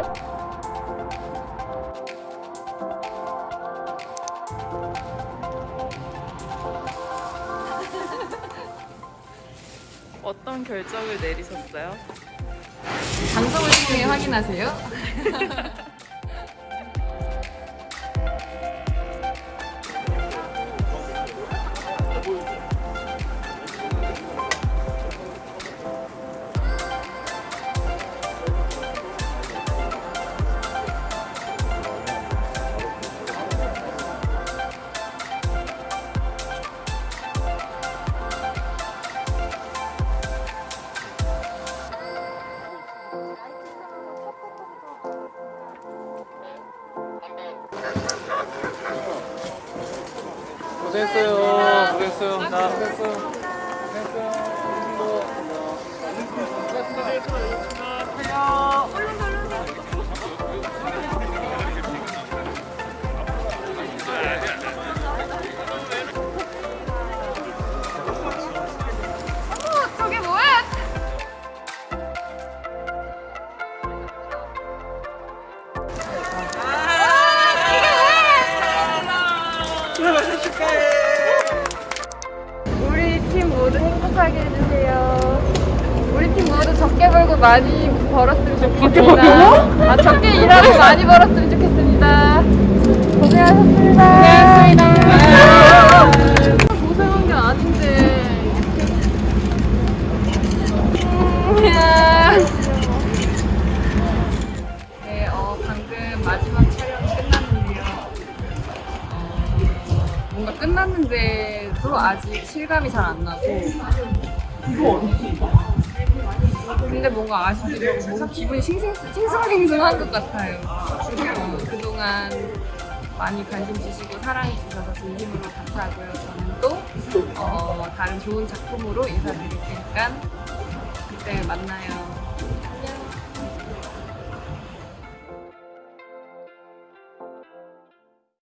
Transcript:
어떤 결정을 내리셨어요? 방송을 통해 확인하세요. 고생했어요. 고생했어요. 자, 고생했어요. 행복하게 해주세요. 우리 팀 모두 적게 벌고 많이 벌었으면 좋겠습니다. 아, 적게 일하고 많이 벌었으면 좋겠습니다. 고생하셨습니다. 뭔가 끝났는데도 아직 실감이 잘 안 나고. 근데 뭔가 아쉽게도 뭔가 기분이 싱싱, 싱숭생숭한 것 같아요. 어, 그동안 많이 관심 주시고 사랑해 주셔서 진심으로 감사하고요. 저는 또 어, 다른 좋은 작품으로 인사드릴 테니까 그때 만나요.